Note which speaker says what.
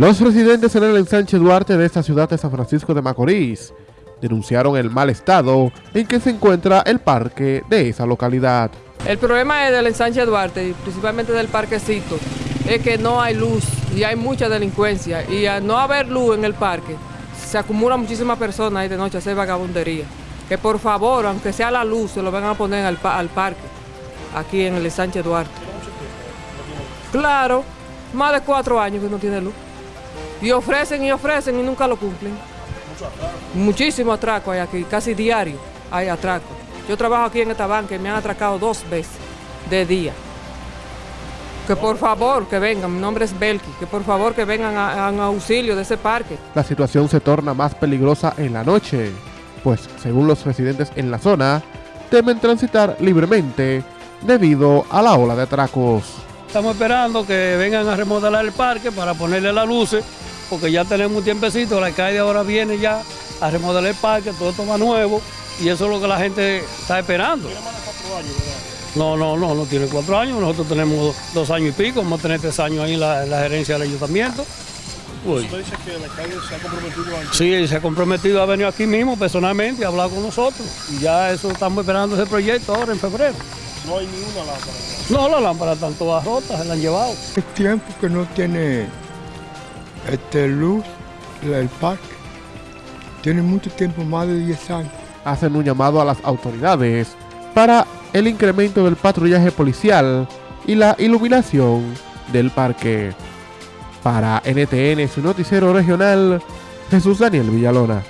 Speaker 1: Los residentes en el ensanche Duarte de esta ciudad de San Francisco de Macorís denunciaron el mal estado en que se encuentra el parque de esa localidad.
Speaker 2: El problema es del ensanche Duarte principalmente del parquecito, es que no hay luz y hay mucha delincuencia y al no haber luz en el parque se acumulan muchísimas personas ahí de noche a hacer vagabundería. Que por favor, aunque sea la luz, se lo vengan a poner al, al parque, aquí en el ensanche Duarte. Claro, más de cuatro años que no tiene luz. Y ofrecen y ofrecen y nunca lo cumplen. Muchísimo atraco hay aquí, casi diario hay atraco. Yo trabajo aquí en esta banca y me han atracado dos veces de día. Que por favor que vengan, mi nombre es Belki, que por favor que vengan a, a auxilio de ese parque.
Speaker 1: La situación se torna más peligrosa en la noche, pues según los residentes en la zona, temen transitar libremente debido a la ola de atracos.
Speaker 3: Estamos esperando que vengan a remodelar el parque para ponerle las luces, porque ya tenemos un tiempecito, la alcalde ahora viene ya a remodelar el parque, todo esto va nuevo, y eso es lo que la gente está esperando.
Speaker 4: Tiene más de cuatro años, ¿verdad?
Speaker 3: No, no, no, no tiene cuatro años, nosotros tenemos dos años y pico, vamos a tener tres años ahí en la, en la gerencia del ayuntamiento. Uy.
Speaker 4: Usted dice que el alcalde se ha comprometido a
Speaker 3: Sí, se ha comprometido a venir aquí mismo personalmente a hablar con nosotros, y ya eso estamos esperando ese proyecto ahora en febrero.
Speaker 4: No hay ni una lámpara.
Speaker 3: No, las lámparas están todas rotas, se las han llevado.
Speaker 5: Es tiempo que no tiene este, luz el parque. Tiene mucho tiempo, más de 10 años.
Speaker 1: Hacen un llamado a las autoridades para el incremento del patrullaje policial y la iluminación del parque. Para NTN, su noticiero regional, Jesús Daniel Villalona.